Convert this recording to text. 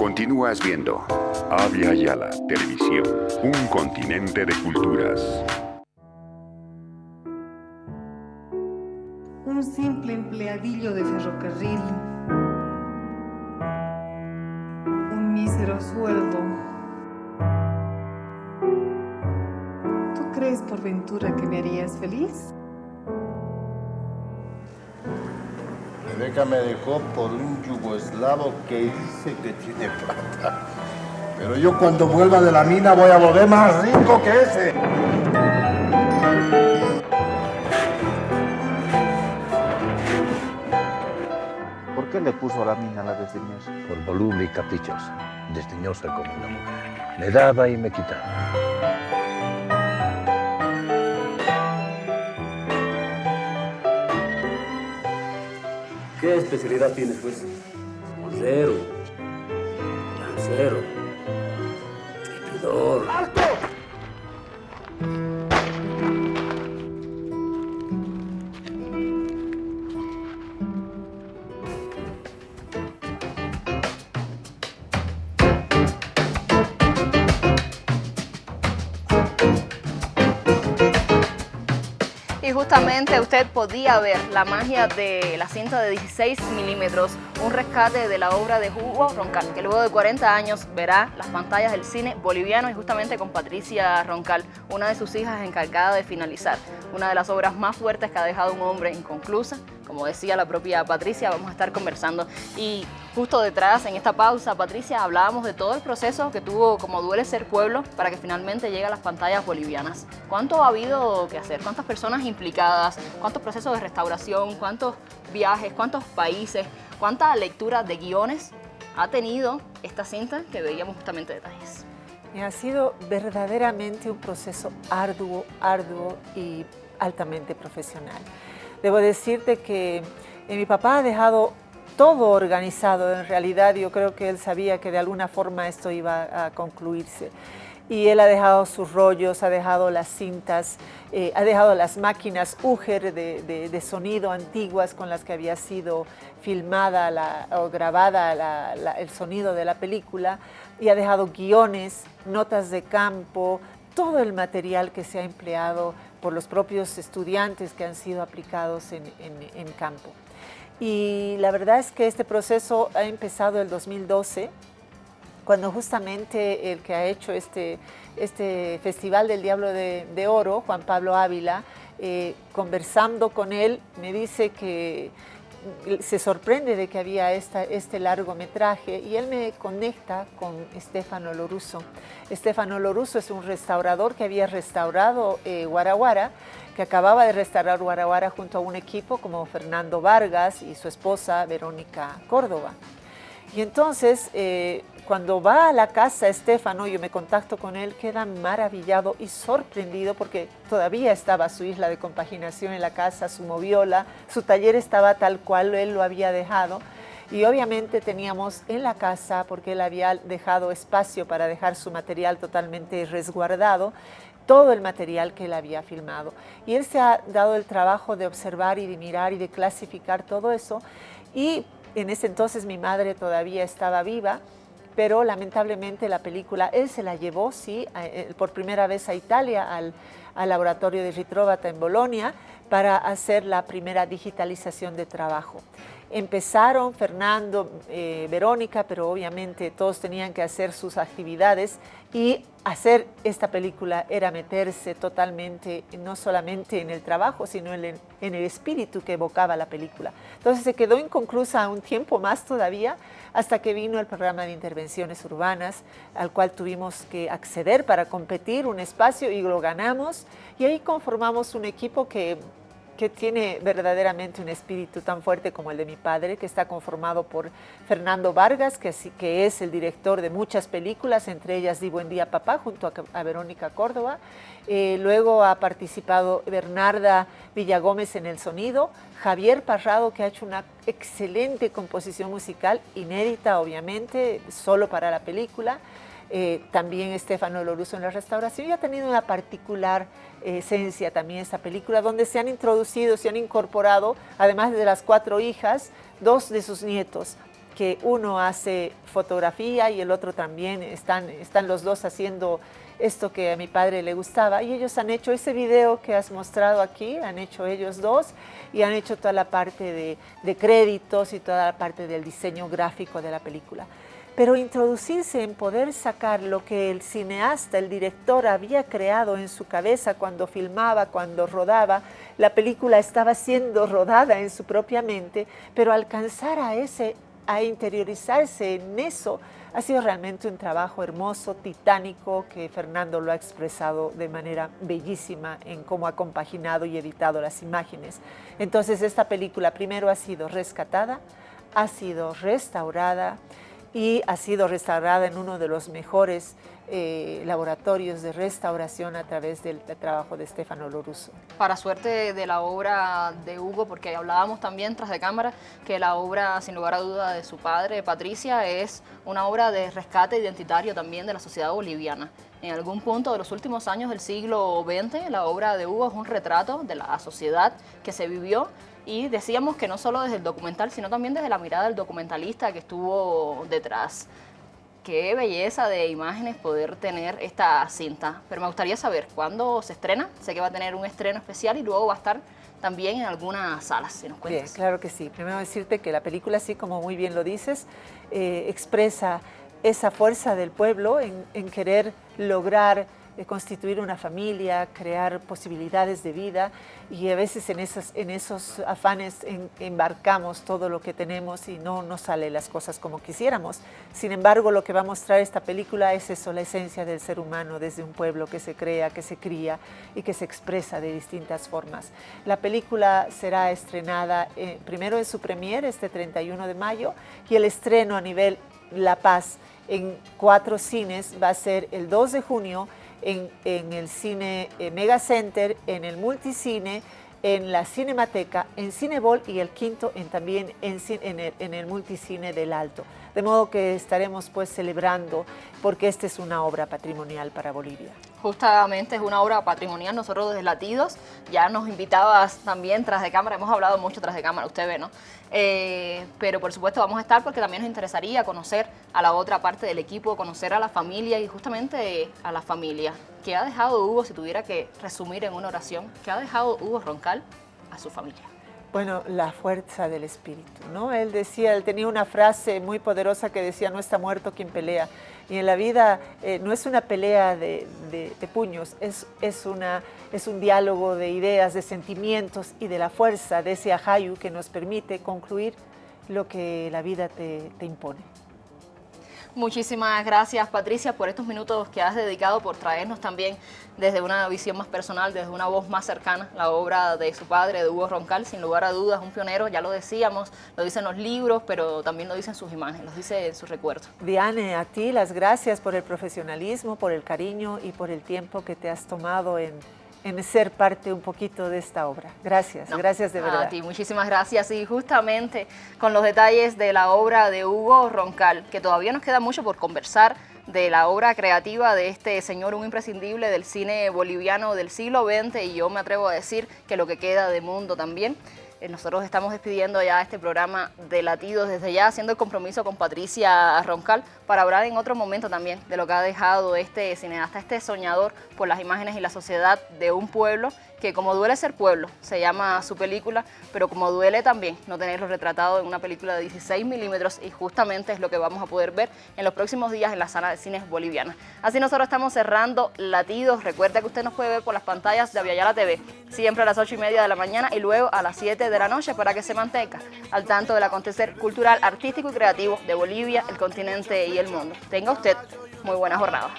Continúas viendo Avia Yala Televisión, un continente de culturas. Un simple empleadillo de ferrocarril. Un mísero sueldo. ¿Tú crees por ventura que me harías feliz? Rebeca me dejó por un yugoslavo que dice que tiene plata. Pero yo cuando vuelva de la mina voy a volver más rico que ese. ¿Por qué le puso la mina a la desdeñosa? Por voluble y caprichosa, desdeñosa como una mujer. Me daba y me quitaba. ¿Qué especialidad tienes, pues? Bolsero, lancero, Y justamente usted podía ver la magia de la cinta de 16 milímetros, un rescate de la obra de Hugo Roncal, que luego de 40 años verá las pantallas del cine boliviano y justamente con Patricia Roncal, una de sus hijas encargada de finalizar, una de las obras más fuertes que ha dejado un hombre inconclusa, como decía la propia Patricia, vamos a estar conversando. Y justo detrás, en esta pausa, Patricia, hablábamos de todo el proceso que tuvo como Duele Ser Pueblo para que finalmente llegue a las pantallas bolivianas. ¿Cuánto ha habido que hacer? ¿Cuántas personas implicadas? ¿Cuántos procesos de restauración? ¿Cuántos viajes? ¿Cuántos países? ¿Cuánta lectura de guiones ha tenido esta cinta que veíamos justamente detalles? Ha sido verdaderamente un proceso arduo, arduo y altamente profesional. Debo decirte que eh, mi papá ha dejado todo organizado, en realidad yo creo que él sabía que de alguna forma esto iba a concluirse. Y él ha dejado sus rollos, ha dejado las cintas, eh, ha dejado las máquinas Uger de, sonido antiguas con las que había sido filmada o grabada el sonido de la película y ha dejado guiones, notas de campo, todo el material que se ha empleado por los propios estudiantes que han sido aplicados en, campo. Y la verdad es que este proceso ha empezado el 2012, cuando justamente el que ha hecho este, este Festival del Diablo de, de Oro, Juan Pablo Ávila, eh, conversando con él, me dice que se sorprende de que había esta, este largometraje y él me conecta con Estefano Loruso. Estefano Loruso es un restaurador que había restaurado eh, Guaraguara, que acababa de restaurar Guaraguara junto a un equipo como Fernando Vargas y su esposa Verónica Córdoba. Y entonces, eh, cuando va a la casa Estefano, yo me contacto con él, queda maravillado y sorprendido porque todavía estaba su isla de compaginación en la casa, su moviola, su taller estaba tal cual él lo había dejado. Y obviamente teníamos en la casa, porque él había dejado espacio para dejar su material totalmente resguardado, todo el material que él había filmado. Y él se ha dado el trabajo de observar y de mirar y de clasificar todo eso. Y en ese entonces mi madre todavía estaba viva, pero lamentablemente la película, él se la llevó, sí, por primera vez a Italia, al, al laboratorio de Ritrovata en Bolonia, para hacer la primera digitalización de trabajo. Empezaron Fernando, eh, Verónica, pero obviamente todos tenían que hacer sus actividades y hacer esta película era meterse totalmente, no solamente en el trabajo, sino en en el espíritu que evocaba la película. Entonces se quedó inconclusa un tiempo más todavía, hasta que vino el programa de intervenciones urbanas, al cual tuvimos que acceder para competir un espacio y lo ganamos, y ahí conformamos un equipo que que tiene verdaderamente un espíritu tan fuerte como el de mi padre, que está conformado por Fernando Vargas, que, que es el director de muchas películas, entre ellas Di Buen Día Papá, junto a, Verónica Córdoba. Eh, luego ha participado Bernarda Villagómez en el sonido, Javier Parrado, que ha hecho una excelente composición musical, inédita obviamente, solo para la película. Eh, también Estefano Loruso en la restauración y ha tenido una particular eh, esencia también esta película donde se han introducido, se han incorporado, además de las cuatro hijas, dos de sus nietos, que uno hace fotografía y el otro también, están, están los dos haciendo esto que a mi padre le gustaba y ellos han hecho ese video que has mostrado aquí, han hecho ellos dos y han hecho toda la parte de, de créditos y toda la parte del diseño gráfico de la película. Pero introducirse en poder sacar lo que el cineasta, el director había creado en su cabeza cuando filmaba, cuando rodaba, la película estaba siendo rodada en su propia mente, pero alcanzar a ese a interiorizarse en eso ha sido realmente un trabajo hermoso, titánico, que Fernando lo ha expresado de manera bellísima en cómo ha compaginado y editado las imágenes. Entonces esta película primero ha sido rescatada, ha sido restaurada y ha sido restaurada en uno de los mejores eh, laboratorios de restauración a través del, trabajo de Stefano Loruso. Para suerte de la obra de Hugo, porque hablábamos también tras de cámara que la obra, sin lugar a duda, de su padre, Patricia, es una obra de rescate identitario también de la sociedad boliviana. En algún punto de los últimos años del siglo XX, la obra de Hugo es un retrato de la sociedad que se vivió y decíamos que no solo desde el documental, sino también desde la mirada del documentalista que estuvo detrás qué belleza de imágenes poder tener esta cinta. Pero me gustaría saber cuándo se estrena. Sé que va a tener un estreno especial y luego va a estar también en algunas salas, si nos cuentas. Bien, claro que sí. Primero decirte que la película, así como muy bien lo dices, eh, expresa esa fuerza del pueblo en, en querer lograr constituir una familia, crear posibilidades de vida y a veces en, esos, en esos afanes embarcamos todo lo que tenemos y no nos salen las cosas como quisiéramos. Sin embargo, lo que va a mostrar esta película es eso, la esencia del ser humano desde un pueblo que se crea, que se cría y que se expresa de distintas formas. La película será estrenada eh, primero en su premier este 31 de mayo y el estreno a nivel La Paz en cuatro cines va a ser el 2 de junio en, el cine eh, Mega Center, en el Multicine, en la Cinemateca, en Cinebol y el quinto también en, el, en, el, Multicine del Alto. De modo que estaremos pues celebrando porque esta es una obra patrimonial para Bolivia. Justamente es una obra patrimonial, nosotros desde Latidos ya nos invitabas también tras de cámara, hemos hablado mucho tras de cámara, usted ve, ¿no? Eh, pero por supuesto vamos a estar porque también nos interesaría conocer a la otra parte del equipo, conocer a la familia y justamente a la familia. ¿Qué ha dejado Hugo, si tuviera que resumir en una oración, qué ha dejado Hugo Roncal a su familia? Bueno, la fuerza del espíritu, ¿no? Él decía, él tenía una frase muy poderosa que decía, no está muerto quien pelea. Y en la vida eh, no es una pelea de, puños, es, es, una, es un diálogo de ideas, de sentimientos y de la fuerza de ese ajayu que nos permite concluir lo que la vida te impone. Muchísimas gracias Patricia por estos minutos que has dedicado, por traernos también desde una visión más personal, desde una voz más cercana, la obra de su padre, de Hugo Roncal, sin lugar a dudas, un pionero, ya lo decíamos, lo dicen los libros, pero también lo dicen sus imágenes, lo dice sus recuerdos. Diane, a ti las gracias por el profesionalismo, por el cariño y por el tiempo que te has tomado en en ser parte un poquito de esta obra. Gracias, gracias de verdad. A ti, muchísimas gracias. Y justamente con los detalles de la obra de Hugo Roncal, que todavía nos queda mucho por conversar, de la obra creativa de este señor, un imprescindible del cine boliviano del siglo XX y yo me atrevo a decir que lo que queda de mundo también. Eh, nosotros estamos despidiendo ya este programa de Latidos desde ya, haciendo el compromiso con Patricia Roncal para hablar en otro momento también de lo que ha dejado este cineasta, este soñador por las imágenes y la sociedad de un pueblo que como duele ser pueblo, se llama su película, pero como duele también no tenerlo retratado en una película de 16 milímetros y justamente es lo que vamos a poder ver en los próximos días en la sala de cines boliviana. Así nosotros estamos cerrando Latidos. Recuerda que usted nos puede ver por las pantallas de Aviala TV, siempre a las 8 y media de la mañana y luego a las 7 de la noche para que se mantenga al tanto del acontecer cultural, artístico y creativo de Bolivia, el continente y el mundo. Tenga usted muy buena jornada.